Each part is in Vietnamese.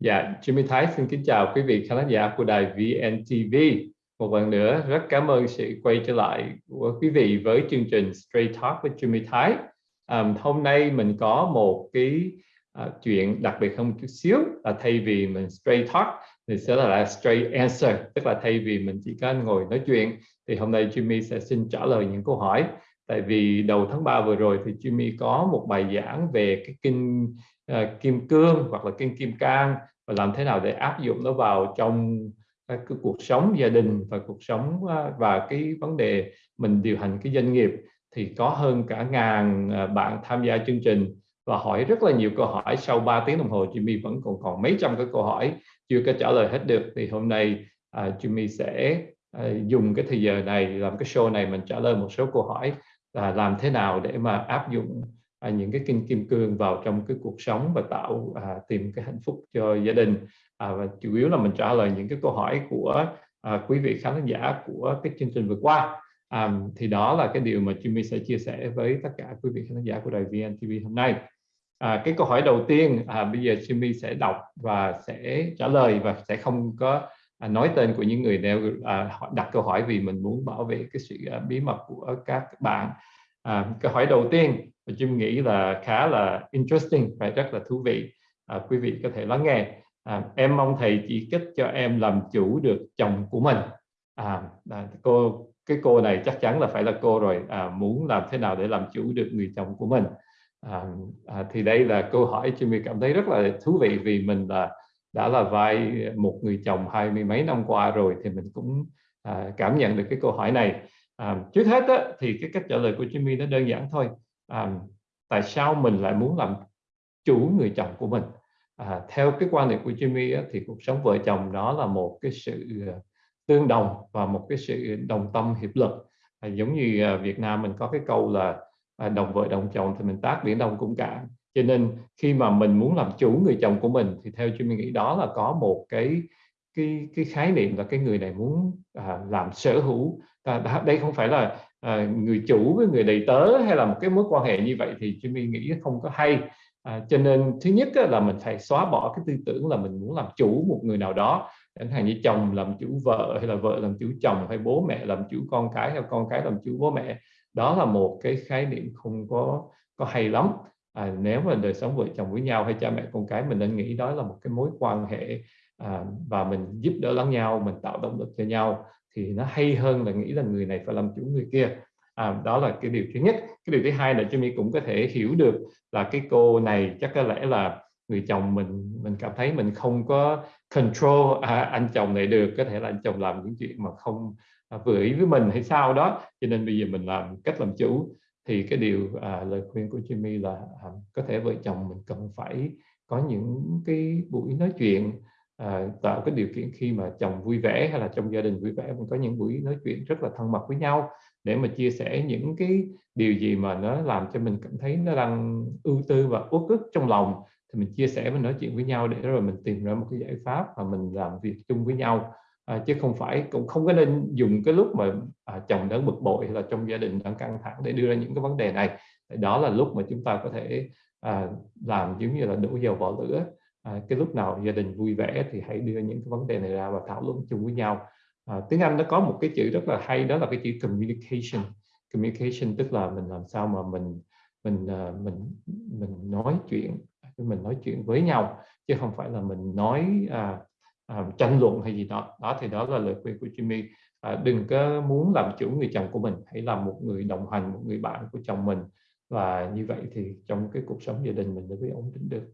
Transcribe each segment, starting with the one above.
Dạ, Jimmy Thái xin kính chào quý vị khán giả của đài VNTV. Một lần nữa rất cảm ơn sự quay trở lại của quý vị với chương trình Straight Talk với Jimmy Thái. Um, hôm nay mình có một cái uh, chuyện đặc biệt không chút xíu là thay vì mình Straight Talk thì sẽ là Straight Answer, tức là thay vì mình chỉ có ngồi nói chuyện thì hôm nay Jimmy sẽ xin trả lời những câu hỏi. Tại vì đầu tháng 3 vừa rồi thì Jimmy có một bài giảng về cái kinh uh, kim cương hoặc là kinh kim cang và làm thế nào để áp dụng nó vào trong à, cái, cuộc sống gia đình và cuộc sống à, và cái vấn đề mình điều hành cái doanh nghiệp thì có hơn cả ngàn à, bạn tham gia chương trình. Và hỏi rất là nhiều câu hỏi sau 3 tiếng đồng hồ Jimmy vẫn còn còn mấy trăm cái câu hỏi chưa có trả lời hết được. Thì hôm nay uh, Jimmy sẽ uh, dùng cái thời giờ này làm cái show này mình trả lời một số câu hỏi là làm thế nào để mà áp dụng à, những cái kinh kim cương vào trong cái cuộc sống và tạo à, tìm cái hạnh phúc cho gia đình. À, và chủ yếu là mình trả lời những cái câu hỏi của à, quý vị khán giả của cái chương trình vừa qua. À, thì đó là cái điều mà Jimmy sẽ chia sẻ với tất cả quý vị khán giả của đài VNTV hôm nay. À, cái câu hỏi đầu tiên à, bây giờ Jimmy sẽ đọc và sẽ trả lời và sẽ không có à, nói tên của những người đều à, đặt câu hỏi vì mình muốn bảo vệ cái sự à, bí mật của các bạn. À, câu hỏi đầu tiên và Jim nghĩ là khá là interesting và rất là thú vị. À, quý vị có thể lắng nghe. À, em mong thầy chỉ kích cho em làm chủ được chồng của mình. À, à, cô cái cô này chắc chắn là phải là cô rồi. À, muốn làm thế nào để làm chủ được người chồng của mình? À, à, thì đây là câu hỏi Jimmy cảm thấy rất là thú vị vì mình là đã là vai một người chồng hai mươi mấy năm qua rồi thì mình cũng à, cảm nhận được cái câu hỏi này. À, trước hết á, thì cái cách trả lời của Jimmy nó đơn giản thôi à, tại sao mình lại muốn làm chủ người chồng của mình? À, theo cái quan niệm của Jimmy á, thì cuộc sống vợ chồng đó là một cái sự ờ, tương đồng và một cái sự đồng tâm hiệp lực. À, giống như à, Việt Nam mình có cái câu là à, đồng vợ đồng chồng thì mình tác biển đông cũng cạn. Cho nên khi mà mình muốn làm chủ người chồng của mình thì theo Jimmy nghĩ đó là có một cái cái cái khái niệm là cái người này muốn à, làm sở hữu à, đây không phải là à, người chủ với người đầy tớ hay là một cái mối quan hệ như vậy thì Jimmy nghĩ không có hay. À, cho nên thứ nhất là mình phải xóa bỏ cái tư tưởng là mình muốn làm chủ một người nào đó. Chẳng hạn như chồng làm chủ vợ hay là vợ làm chủ chồng hay bố mẹ làm chủ con cái hay con cái làm chủ bố mẹ. Đó là một cái khái niệm không có có hay lắm. À, nếu mà đời sống vợ chồng với nhau hay cha mẹ con cái mình nên nghĩ đó là một cái mối quan hệ à, và mình giúp đỡ lẫn nhau mình tạo động lực cho nhau thì nó hay hơn là nghĩ là người này phải làm chủ người kia. À, đó là cái điều thứ nhất. Cái điều thứ hai là Jimmy cũng có thể hiểu được là cái cô này chắc có lẽ là người chồng mình mình cảm thấy mình không có control à, anh chồng này được có thể là anh chồng làm những chuyện mà không à, vừa ý với mình hay sao đó. Cho nên bây giờ mình làm cách làm chủ. Thì cái điều à, lời khuyên của Jimmy là à, có thể vợ chồng mình cần phải có những cái buổi nói chuyện à, tạo cái điều kiện khi mà chồng vui vẻ hay là trong gia đình vui vẻ mình có những buổi nói chuyện rất là thân mật với nhau để mà chia sẻ những cái điều gì mà nó làm cho mình cảm thấy nó đang ưu tư và uất ức trong lòng. Thì mình chia sẻ mình nói chuyện với nhau để rồi mình tìm ra một cái giải pháp và mình làm việc chung với nhau. À, chứ không phải cũng không có nên dùng cái lúc mà à, chồng đang bực bội hay là trong gia đình đang căng thẳng để đưa ra những cái vấn đề này. Đó là lúc mà chúng ta có thể à, làm giống như là đổ dầu vào lửa à, cái lúc nào gia đình vui vẻ thì hãy đưa những cái vấn đề này ra và thảo luận chung với nhau. À, tiếng Anh nó có một cái chữ rất là hay đó là cái chữ communication. Communication tức là mình làm sao mà mình mình à, mình mình nói chuyện mình nói chuyện với nhau chứ không phải là mình nói à, à, tranh luận hay gì đó. Đó thì đó là lời khuyên của Jimmy. À, đừng có muốn làm chủ người chồng của mình hãy làm một người đồng hành một người bạn của chồng mình. Và như vậy thì trong cái cuộc sống gia đình mình mới ổn định được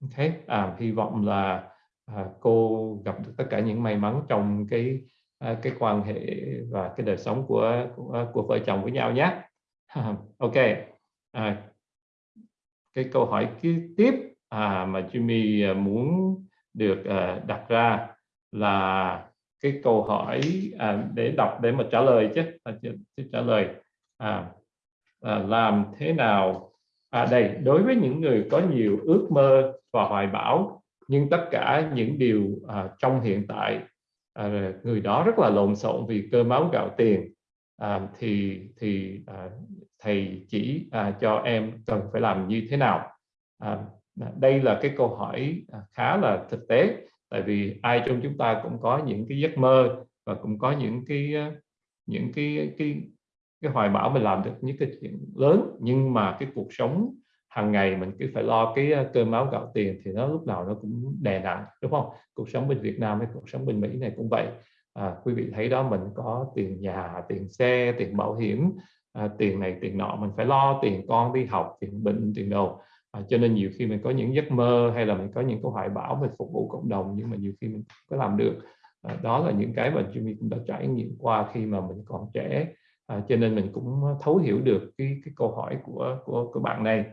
ok. À, hy vọng là à, cô gặp được tất cả những may mắn trong cái à, cái quan hệ và cái đời sống của của, à, của vợ chồng với nhau nhé. Ok. À, cái câu hỏi tiếp à, mà Jimmy à, muốn được à, đặt ra là cái câu hỏi à, để đọc để mà trả lời chứ, à, trả lời. À, à, làm thế nào à đây đối với những người có nhiều ước mơ và hoài bão nhưng tất cả những điều à, trong hiện tại à, người đó rất là lộn xộn vì cơ máu gạo tiền à, thì thì à, thầy chỉ à, cho em cần phải làm như thế nào? À, đây là cái câu hỏi à, khá là thực tế tại vì ai trong chúng ta cũng có những cái giấc mơ và cũng có những cái à, những cái cái cái hoài bão mình làm được những cái chuyện lớn nhưng mà cái cuộc sống hàng ngày mình cứ phải lo cái ờ, cơm áo gạo tiền thì nó lúc nào nó cũng đè nặng đúng không? Cuộc sống bên Việt Nam hay cuộc sống bên Mỹ này cũng vậy. À, quý vị thấy đó mình có tiền nhà tiền xe tiền bảo hiểm à, tiền này tiền nọ mình phải lo tiền con đi học tiền bệnh tiền đồ. À, cho nên nhiều khi mình có những giấc mơ hay là mình có những cái hoài bão về phục vụ cộng đồng nhưng mà nhiều khi mình có làm được. À, đó là những cái mà Jimmy cũng đã trải nghiệm qua khi mà mình còn trẻ à, cho nên mình cũng ờ, thấu hiểu được cái cái câu hỏi của của của bạn này.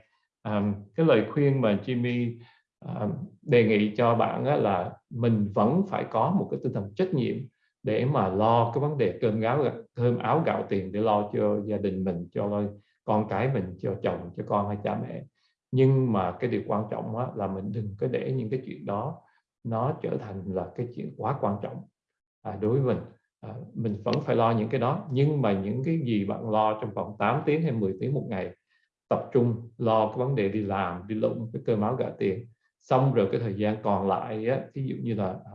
À, cái lời khuyên mà Jimmy à, đề nghị cho bạn á, là mình vẫn phải có một cái tinh thần trách nhiệm để mà lo cái vấn đề cơm áo cơm áo gạo tiền để lo cho gia đình mình cho con cái mình cho chồng cho con hay cha mẹ. Nhưng mà cái điều quan trọng á, là mình đừng có để những cái chuyện đó nó trở thành là cái chuyện quá quan trọng à, đối với mình à, mình vẫn phải lo những cái đó. Nhưng mà những cái gì bạn lo trong vòng 8 tiếng hay 10 tiếng một ngày tập trung lo cái vấn đề đi làm đi lụng cái cơ máu gã tiền. Xong rồi cái thời gian còn lại á, ví dụ như là ờ,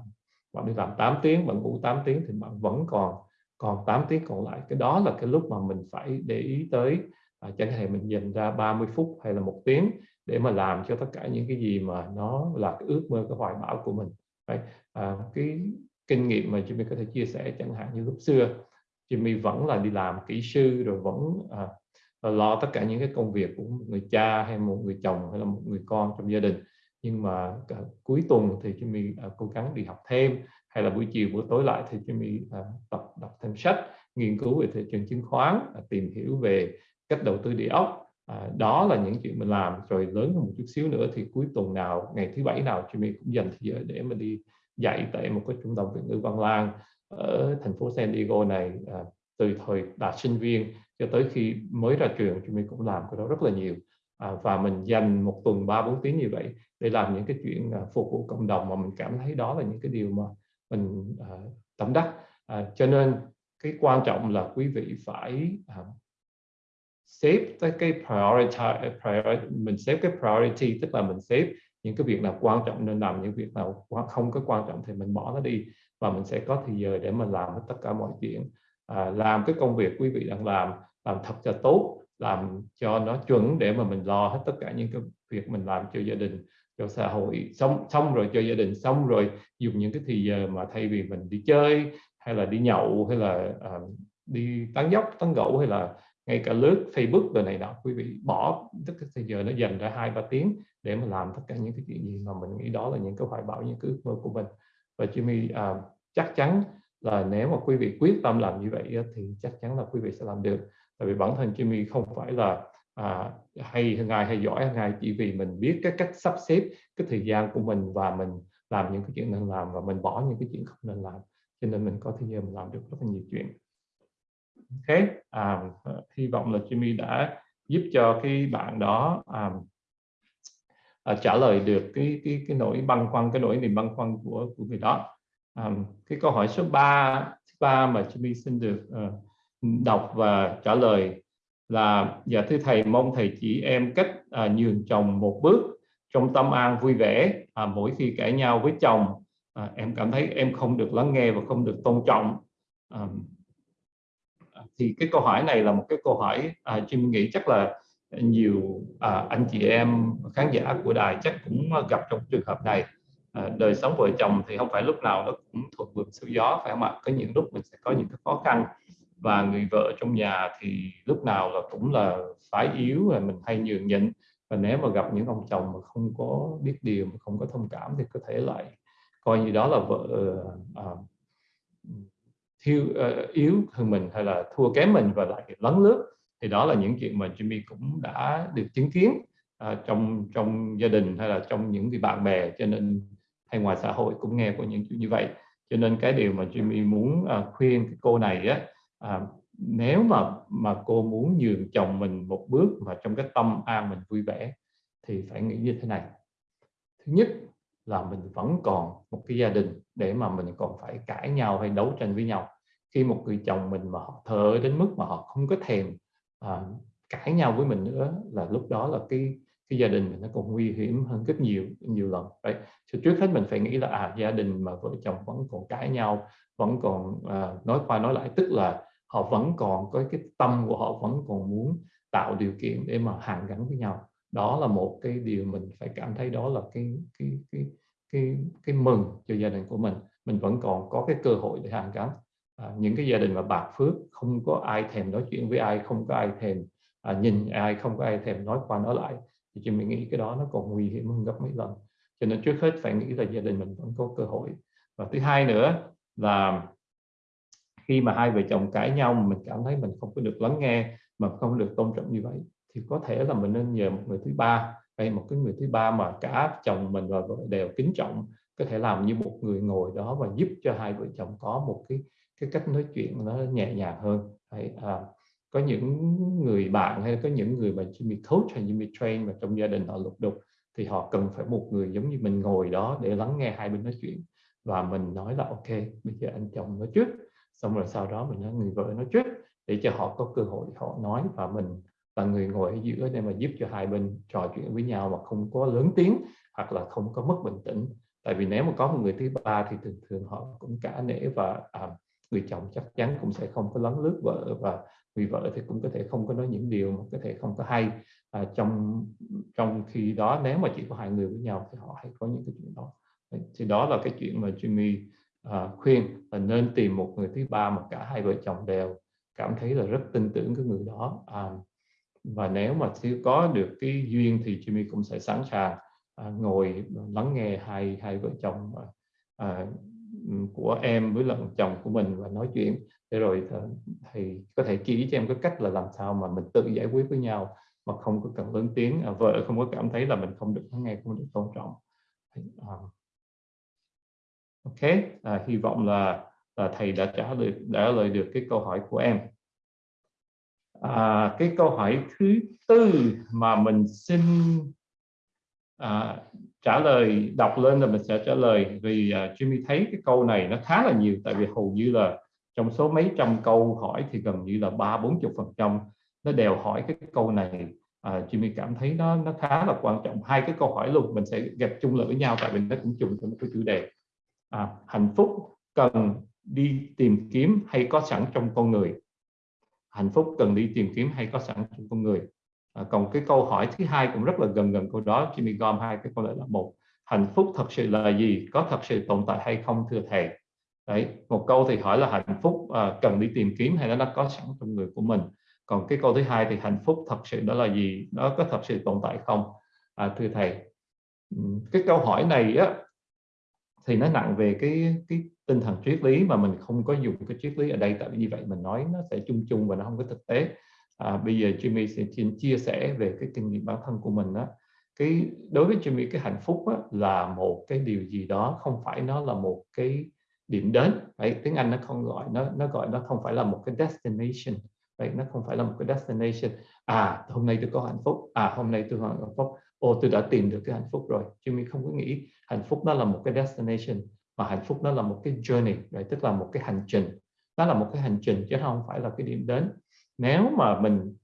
bạn đi làm 8 tiếng bạn ngủ 8 tiếng thì bạn vẫn còn còn 8 tiếng còn lại. Cái đó là cái lúc mà mình phải để ý tới. À, chẳng hạn mình dành ra 30 phút hay là một tiếng để mà làm cho tất cả những cái gì mà nó là cái ước mơ cái hoài bão của mình. Đấy. À, cái kinh nghiệm mà Jimmy có thể chia sẻ chẳng hạn như lúc xưa Jimmy vẫn là đi làm kỹ sư rồi vẫn à, à, lo tất cả những cái công việc của một người cha hay một người chồng hay là một người con trong gia đình. Nhưng mà cả, cuối tuần thì Jimmy à, cố gắng đi học thêm hay là buổi chiều buổi tối lại thì Jimmy à, tập đọc thêm sách nghiên cứu về thị trường chứng khoán à, tìm hiểu về cách đầu tư địa ốc. À, đó là những chuyện mình làm. Rồi lớn hơn một chút xíu nữa thì cuối tuần nào ngày thứ bảy nào Jimmy cũng dành thời giờ để mà đi dạy tại một cái trung tâm Việt ngữ Văn Lang ở thành phố San Diego này à, từ thời đạt sinh viên cho tới khi mới ra trường chúng mình cũng làm cái đó rất là nhiều. À, và mình dành một tuần ba bốn tiếng như vậy để làm những cái chuyện à, phục vụ cộng đồng mà mình cảm thấy đó là những cái điều mà mình à, tâm đắc. À, cho nên cái quan trọng là quý vị phải à, xếp tới cái priority, à, priority mình xếp cái priority tức là mình xếp những cái việc nào quan trọng nên làm những việc nào không có quan trọng thì mình bỏ nó đi và mình sẽ có thời giờ để mình làm hết tất cả mọi chuyện. À, làm cái công việc quý vị đang làm làm thật cho tốt làm cho nó chuẩn để mà mình lo hết tất cả những cái việc mình làm cho gia đình cho xã hội. Xong xong rồi cho gia đình xong rồi dùng những cái thì giờ mà thay vì mình đi chơi hay là đi nhậu hay là uh, đi tán dốc tán gẫu hay là ngay cả lướt Facebook rồi này đó, quý vị bỏ tất cả thời giờ nó dành ra hai ba tiếng để mà làm tất cả những cái chuyện gì mà mình nghĩ đó là những cái hoài bão những cái ước mơ của mình. Và Jimmy à, chắc chắn là nếu mà quý vị quyết tâm làm như vậy thì chắc chắn là quý vị sẽ làm được. Tại vì bản thân Jimmy không phải là à, hay hơn ai hay giỏi hơn ai chỉ vì mình biết cái cách sắp xếp cái thời gian của mình và mình làm những cái chuyện nên làm và mình bỏ những cái chuyện không nên làm. Cho nên mình có thời gian mình làm được rất là nhiều chuyện ok à, hy vọng là Jimmy đã giúp cho cái bạn đó à, à, trả lời được cái cái cái nỗi băn khoăn cái nỗi niềm băn khoăn của của người đó. À, cái câu hỏi số 3 ba mà Jimmy xin được à, đọc và trả lời là dạ thưa thầy mong thầy chỉ em cách à, nhường chồng một bước trong tâm an vui vẻ à, mỗi khi cãi nhau với chồng. À, em cảm thấy em không được lắng nghe và không được tôn trọng. À, thì cái câu hỏi này là một cái câu hỏi à, Jim nghĩ chắc là nhiều à, anh chị em khán giả của đài chắc cũng gặp trong trường hợp này. À, đời sống vợ chồng thì không phải lúc nào nó cũng thuận buồm xuôi gió phải không ạ? Có những lúc mình sẽ có những cái khó khăn và người vợ trong nhà thì lúc nào là cũng là phải yếu và mình hay nhường nhịn. Và nếu mà gặp những ông chồng mà không có biết điều mà không có thông cảm thì có thể lại coi như đó là vợ à, thiếu uh, ờ, yếu hơn mình hay là thua kém mình và lại lấn lướt thì đó là những chuyện mà Jimmy cũng đã được chứng kiến uh, trong trong gia đình hay là trong những cái bạn bè. Cho nên hay ngoài xã hội cũng nghe của những chuyện như vậy. Cho nên cái điều mà Jimmy muốn uh, khuyên cái cô này á uh, nếu mà mà cô muốn nhường chồng mình một bước mà trong cái tâm an mình vui vẻ thì phải nghĩ như thế này. Thứ nhất là mình vẫn còn một cái gia đình để mà mình còn phải cãi nhau hay đấu tranh với nhau. Khi một người chồng mình mà họ thờ đến mức mà họ không có thèm à, cãi nhau với mình nữa là lúc đó là cái cái gia đình mình nó còn nguy hiểm hơn rất nhiều nhiều lần. Vậy so, trước hết mình phải nghĩ là à gia đình mà vợ chồng vẫn còn cãi nhau vẫn còn à, nói qua nói lại tức là họ vẫn còn có cái tâm của họ vẫn còn muốn tạo điều kiện để mà hàn gắn với nhau. Đó là một cái điều mình phải cảm thấy đó là cái cái cái cái cái mừng cho gia đình của mình. Mình vẫn còn có cái cơ hội để hàn gắn. À, những cái gia đình mà bạc phước không có ai thèm nói chuyện với ai không có ai thèm à, nhìn ai không có ai thèm nói qua nói lại thì chị mình nghĩ cái đó nó còn nguy hiểm hơn gấp mấy lần. Cho nên trước hết phải nghĩ là gia đình mình vẫn có cơ hội. Và thứ hai nữa là khi mà hai vợ chồng cãi nhau mà mình cảm thấy mình không có được lắng nghe mà không được tôn trọng như vậy thì có thể là mình nên nhờ một người thứ ba hay một cái người thứ ba mà cả chồng mình và vợ đều kính trọng có thể làm như một người ngồi đó và giúp cho hai vợ chồng có một cái cái cách nói chuyện nó nhẹ nhàng hơn. Hay à, có những người bạn hay có những người mà Jimmy coach hay Jimmy train mà trong gia đình họ lục đục thì họ cần phải một người giống như mình ngồi đó để lắng nghe hai bên nói chuyện. Và mình nói là ok bây giờ anh chồng nói trước. Xong rồi sau đó mình nói người vợ nói trước. Để cho họ có cơ hội họ nói và mình là người ngồi ở giữa để mà giúp cho hai bên trò chuyện với nhau mà không có lớn tiếng hoặc là không có mất bình tĩnh. Tại vì nếu mà có một người thứ ba thì thường thường họ cũng cả nể và à, người chồng chắc chắn cũng sẽ không có lấn lướt vợ và người vợ thì cũng có thể không có nói những điều mà có thể không có hay. À, trong trong khi đó nếu mà chỉ có hai người với nhau thì họ hay có những cái chuyện đó. Thì đó là cái chuyện mà Jimmy à, khuyên là nên tìm một người thứ ba mà cả hai vợ chồng đều cảm thấy là rất tin tưởng cái người đó. À, và nếu mà chưa có được cái duyên thì Jimmy cũng sẽ sẵn sàng à, ngồi lắng nghe hai hai vợ chồng à, à của em với lần chồng của mình và nói chuyện. Để rồi thì có thể chỉ cho em cái cách là làm sao mà mình tự giải quyết với nhau mà không có cần lớn tiếng. À, vợ không có cảm thấy là mình không được lắng nghe không được tôn trọng. À, ok. À, hy vọng là, là thầy đã trả lời đã lời được cái câu hỏi của em à, cái câu hỏi thứ tư mà mình xin à, trả lời đọc lên là mình sẽ trả lời. Vì à, Jimmy thấy cái câu này nó khá là nhiều tại vì hầu như là trong số mấy trăm câu hỏi thì gần như là ba bốn chục phần trăm nó đều hỏi cái câu này. À, Jimmy cảm thấy nó nó khá là quan trọng. Hai cái câu hỏi luôn mình sẽ gặp chung lại với nhau tại vì nó cũng chung trong cái chủ đề. À, hạnh phúc cần đi tìm kiếm hay có sẵn trong con người? Hạnh phúc cần đi tìm kiếm hay có sẵn trong con người. À, còn cái câu hỏi thứ hai cũng rất là gần gần câu đó Jimmy gom hai cái câu lại là một. Hạnh phúc thật sự là gì? Có thật sự tồn tại hay không thưa thầy? Đấy một câu thì hỏi là hạnh phúc à, cần đi tìm kiếm hay nó đã có sẵn trong người của mình? Còn cái câu thứ hai thì hạnh phúc thật sự đó là gì? Nó có thật sự tồn tại không? À, thưa thầy cái câu hỏi này á thì nó nặng về cái cái tinh thần triết lý mà mình không có dùng cái triết lý ở đây. Tại vì như vậy mình nói nó sẽ chung chung và nó không có thực tế. À, bây giờ Jimmy sẽ chia sẻ về cái kinh nghiệm bản thân của mình đó cái đối với Jimmy cái hạnh phúc á, là một cái điều gì đó không phải nó là một cái điểm đến. Vậy tiếng Anh nó không gọi nó nó gọi nó không phải là một cái destination. Vậy nó không phải là một cái destination. À hôm nay tôi có hạnh phúc. À hôm nay tôi có hạnh phúc ô, tôi đã tìm được cái hạnh phúc rồi. Jimmy không có nghĩ hạnh phúc nó là một cái destination, mà hạnh phúc nó là một cái journey vậy tức là một cái hành trình. Nó là một cái hành trình chứ không phải là cái điểm đến. Nếu mà mình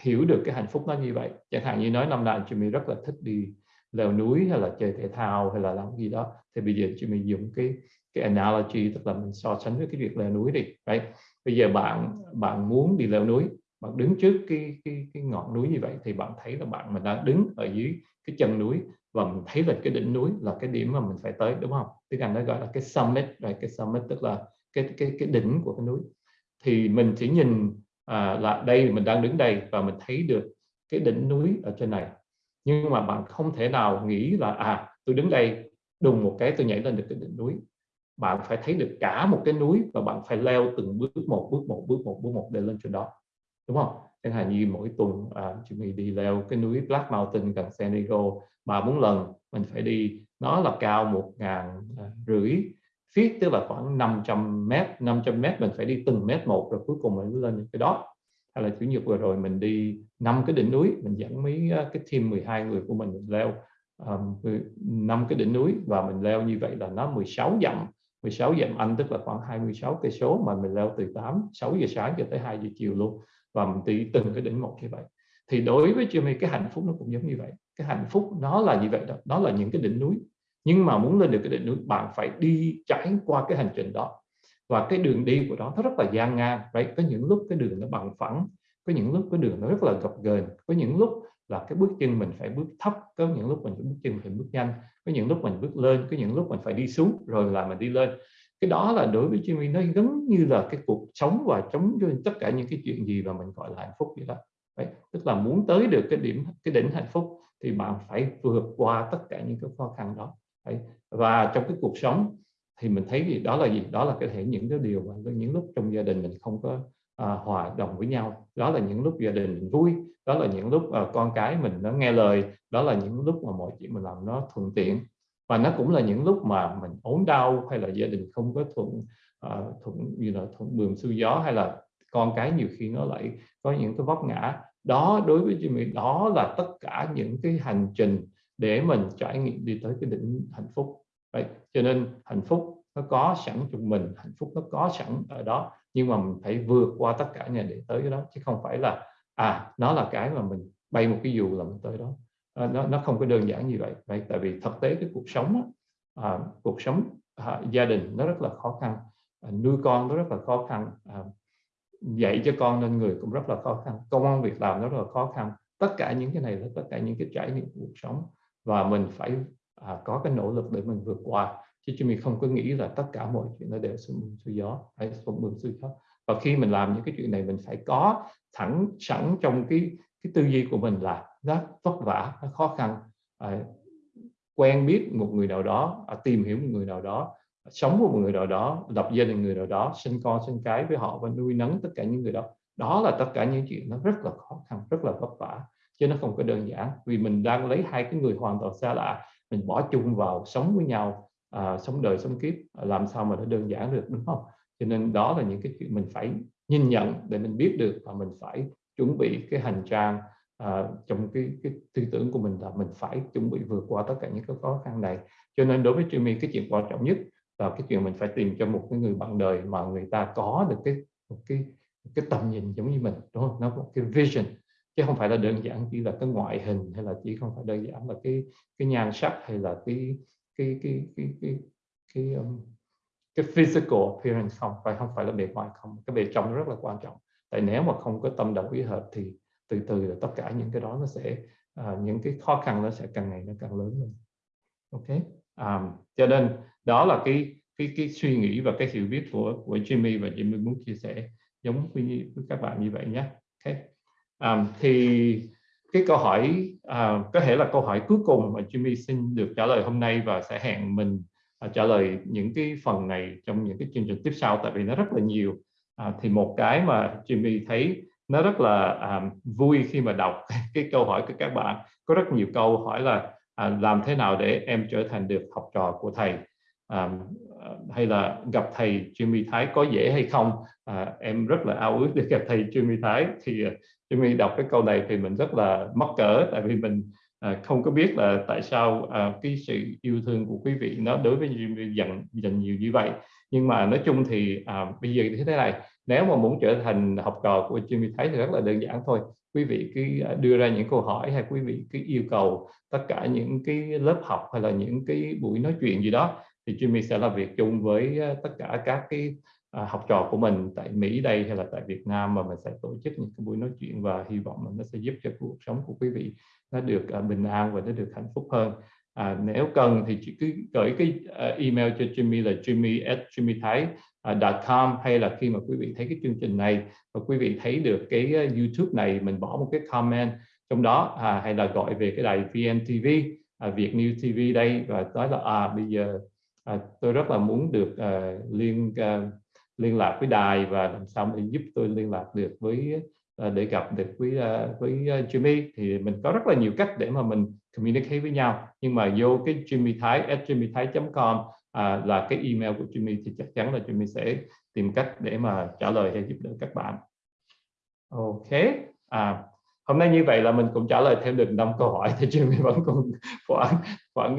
hiểu được cái hạnh phúc nó như vậy, chẳng hạn như nói năm nào mình rất là thích đi leo núi hay là chơi thể thao hay là làm gì đó, thì bây giờ chị mình dùng cái cái analogy, tức là mình so sánh với cái việc leo núi đi right? bây giờ bạn bạn muốn đi leo núi bạn đứng trước cái cái cái ngọn núi như vậy thì bạn thấy là bạn mình đang đứng ở dưới cái chân núi và mình thấy là cái đỉnh núi là cái điểm mà mình phải tới đúng không? Tiếng Anh nó gọi là cái summit rồi cái summit tức là cái cái cái đỉnh của cái núi. Thì mình chỉ nhìn à, là đây mình đang đứng đây và mình thấy được cái đỉnh núi ở trên này. Nhưng mà bạn không thể nào nghĩ là à tôi đứng đây đùng một cái tôi nhảy lên được cái đỉnh núi. Bạn phải thấy được cả một cái núi và bạn phải leo từng bước một bước một bước một bước một để lên trên đó đúng không? Chẳng hạn như mỗi tuần à, chúng mình đi leo cái núi Black Mountain gần San Diego ba bốn lần mình phải đi nó là cao một ngàn à, rưỡi feet tức là khoảng 500 mét 500 mét mình phải đi từng mét một rồi cuối cùng mình mới lên cái đó. Hay là chủ nhật vừa rồi mình đi năm cái đỉnh núi mình dẫn mấy à, cái team 12 người của mình, mình leo năm um, cái đỉnh núi và mình leo như vậy là nó 16 dặm. 16 dặm Anh tức là khoảng 26 cây số mà mình leo từ 8 6 giờ sáng cho tới 2 giờ chiều luôn và mình đi từng cái đỉnh một như vậy. Thì đối với Jimmy cái hạnh phúc nó cũng giống như vậy. Cái hạnh phúc nó là như vậy đó đó là những cái đỉnh núi. Nhưng mà muốn lên được cái đỉnh núi, bạn phải đi trải qua cái hành trình đó. Và cái đường đi của đó nó rất là gian nan, right? có những lúc cái đường nó bằng phẳng, có những lúc cái đường nó rất là gập ghềnh, có những lúc là cái bước chân mình phải bước thấp, có những lúc mình bước chân phải bước nhanh, có những lúc mình bước lên, có những lúc mình phải đi xuống, rồi là mình đi lên cái đó là đối với Jimmy nó giống như là cái cuộc sống và chống cho tất cả những cái chuyện gì mà mình gọi là hạnh phúc vậy đó Đấy. tức là muốn tới được cái điểm cái đỉnh hạnh phúc thì bạn phải vượt qua tất cả những cái khó khăn đó Đấy. và trong cái cuộc sống thì mình thấy gì đó là gì đó là có thể những cái điều mà những lúc trong gia đình mình không có à, hòa đồng với nhau đó là những lúc gia đình mình vui đó là những lúc à, con cái mình nó nghe lời đó là những lúc mà mọi chuyện mình làm nó thuận tiện và nó cũng là những lúc mà mình ốm đau hay là gia đình không có thuận uh, thuận như là thuận đường xuôi gió hay là con cái nhiều khi nó lại có những cái vấp ngã. Đó đối với Jimmy đó là tất cả những cái hành trình để mình trải nghiệm đi tới cái đỉnh hạnh phúc. Vậy cho nên hạnh phúc nó có sẵn trong mình hạnh phúc nó có sẵn ở đó nhưng mà mình phải vượt qua tất cả nhà để tới cái đó chứ không phải là à nó là cái mà mình bay một cái dù là mình tới đó nó nó không có đơn giản như vậy. Vậy tại vì thực tế cái cuộc sống à, cuộc sống à, gia đình nó rất là khó khăn à, nuôi con nó rất là khó khăn à, dạy cho con nên người cũng rất là khó khăn công an việc làm nó rất là khó khăn. Tất cả những cái này là tất cả những cái trải nghiệm cuộc sống. Và mình phải à, có cái nỗ lực để mình vượt qua. Chứ chúng mình không có nghĩ là tất cả mọi chuyện nó đều xuôi mù xuôi gió hay xuôi mù xuôi gió. Và khi mình làm những cái chuyện này mình phải có thẳng sẵn trong cái cái tư duy của mình là nó vất vả nó khó khăn. À, quen biết một người nào đó à, tìm hiểu một người nào đó à, sống với một người nào đó lập gia đình người nào đó sinh con sinh cái với họ và nuôi nấng tất cả những người đó. Đó là tất cả những chuyện nó rất là khó khăn rất là vất vả chứ nó không có đơn giản. Vì mình đang lấy hai cái người hoàn toàn xa lạ mình bỏ chung vào sống với nhau à, sống đời sống kiếp làm sao mà nó đơn giản được đúng không? Cho nên đó là những cái chuyện mình phải nhìn nhận để mình biết được và mình phải chuẩn bị cái hành trang à, trong cái, cái tư tưởng của mình là mình phải chuẩn bị vượt qua tất cả những cái khó khăn này. Cho nên đối với Jimmy cái chuyện quan trọng nhất là cái chuyện mình phải tìm cho một cái người bạn đời mà người ta có được cái một cái cái tầm nhìn giống như mình đúng không? Nó có cái vision. Chứ không phải là đơn giản chỉ là cái ngoại hình hay là chỉ không phải đơn giản là cái cái nhan sắc hay là cái cái cái cái cái cái, um, cái physical appearance không phải không phải là bề ngoài không. Cái bề trong rất là quan trọng tại nếu mà không có tâm đầu ý hợp thì từ từ là tất cả những cái đó nó sẽ uh, những cái khó khăn nó sẽ càng ngày nó càng lớn hơn. Ok? Um, cho nên đó là cái cái cái suy nghĩ và cái hiểu biết của của Jimmy và Jimmy muốn chia sẻ giống với, với các bạn như vậy nhé. Ok? Um, thì cái câu hỏi uh, có thể là câu hỏi cuối cùng mà Jimmy xin được trả lời hôm nay và sẽ hẹn mình uh, trả lời những cái phần này trong những cái chương trình tiếp sau tại vì nó rất là nhiều à, thì một cái mà Jimmy thấy nó rất là à, vui khi mà đọc cái câu hỏi của các bạn. Có rất nhiều câu hỏi là à, làm thế nào để em trở thành được học trò của thầy? À, hay là gặp thầy Jimmy Thái có dễ hay không? À, em rất là ao ước được gặp thầy Jimmy Thái. Thì à, Jimmy đọc cái câu này thì mình rất là mắc cỡ tại vì mình à, không có biết là tại sao à, cái sự yêu thương của quý vị nó đối với Jimmy dành dành nhiều như vậy nhưng mà nói chung thì à, bây giờ như thế này nếu mà muốn trở thành học trò của Jimmy Thái thì rất là đơn giản thôi. Quý vị cứ à, đưa ra những câu hỏi hay quý vị cứ yêu cầu tất cả những cái lớp học hay là những cái buổi nói chuyện gì đó thì Jimmy sẽ làm việc chung với à, tất cả các cái à, học trò của mình tại Mỹ đây hay là tại Việt Nam mà mình sẽ tổ chức những cái buổi nói chuyện và hy vọng là nó sẽ giúp cho cuộc sống của quý vị nó được bình an và nó được hạnh phúc hơn à, nếu cần thì chỉ cứ gửi cái à, email cho Jimmy là jimmy at jimmythai.com à, hay là khi mà quý vị thấy cái chương trình này và quý vị thấy được cái à, YouTube này mình bỏ một cái comment trong đó à, hay là gọi về cái đài VNTV à, Việt New TV đây và nói là à bây giờ à, tôi rất là muốn được à, liên à, liên lạc với đài và làm sao để giúp tôi liên lạc được với Ờ, để gặp được với ờ, với ờ, Jimmy thì mình có rất là nhiều cách để mà mình communicate với nhau. Nhưng mà vô cái Jimmy Thái at Jimmy Thái. Com à, là cái email của Jimmy thì chắc chắn là Jimmy sẽ tìm cách để mà trả lời hay giúp đỡ các bạn. Ok. À, hôm nay như vậy là mình cũng trả lời thêm được năm câu hỏi thì Jimmy vẫn còn khoảng khoảng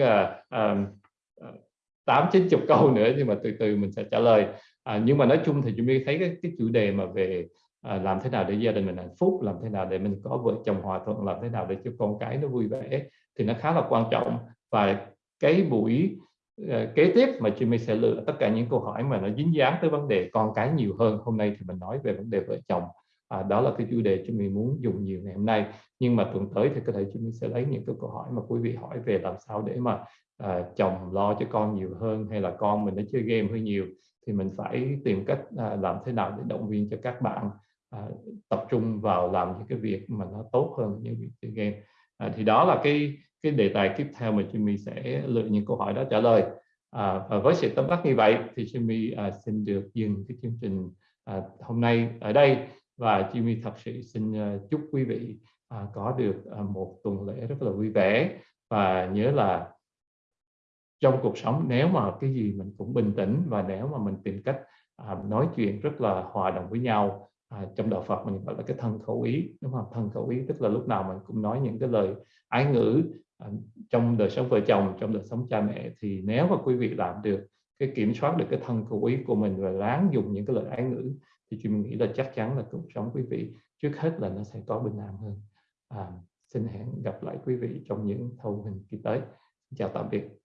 tám chín chục câu nữa nhưng mà từ từ mình sẽ trả lời. À, nhưng mà nói chung thì Jimmy thấy cái, cái chủ đề mà về à, làm thế nào để gia đình mình hạnh phúc làm thế nào để mình có vợ chồng hòa thuận làm thế nào để cho con cái nó vui vẻ thì nó khá là quan trọng. Và cái buổi uh, kế tiếp mà Jimmy sẽ lựa tất cả những câu hỏi mà nó dính dáng tới vấn đề con cái nhiều hơn hôm nay thì mình nói về vấn đề vợ chồng. À, đó là cái chủ đề Jimmy muốn dùng nhiều ngày hôm nay. Nhưng mà tuần tới thì có thể Jimmy sẽ lấy những cái câu hỏi mà quý vị hỏi về làm sao để mà à, chồng lo cho con nhiều hơn hay là con mình nó chơi game hơi nhiều thì mình phải tìm cách à, làm thế nào để động viên cho các bạn à, tập trung vào làm những cái việc mà nó tốt hơn những việc chơi game. À, thì đó là cái cái đề tài tiếp theo mà Jimmy sẽ lựa những câu hỏi đó trả lời. À, và với sự tóm tắt như vậy thì Jimmy à, xin được dừng cái chương trình à, hôm nay ở đây. Và Jimmy thật sự xin à, chúc quý vị à, có được à, một tuần lễ rất là vui vẻ. Và nhớ là trong cuộc sống nếu mà cái gì mình cũng bình tĩnh và nếu mà mình tìm cách à, nói chuyện rất là hòa đồng với nhau à, trong đạo Phật mình gọi là cái thân khẩu ý đúng không? Thân khẩu ý tức là lúc nào mình cũng nói những cái lời ái ngữ à, trong đời sống vợ chồng trong đời sống cha mẹ. Thì nếu mà quý vị làm được cái kiểm soát được cái thân khẩu ý của mình và ráng dùng những cái lời ái ngữ thì chị mình nghĩ là chắc chắn là cuộc sống quý vị trước hết là nó sẽ có bình an hơn. À, xin hẹn gặp lại quý vị trong những thâu hình kỳ tới. Chào tạm biệt.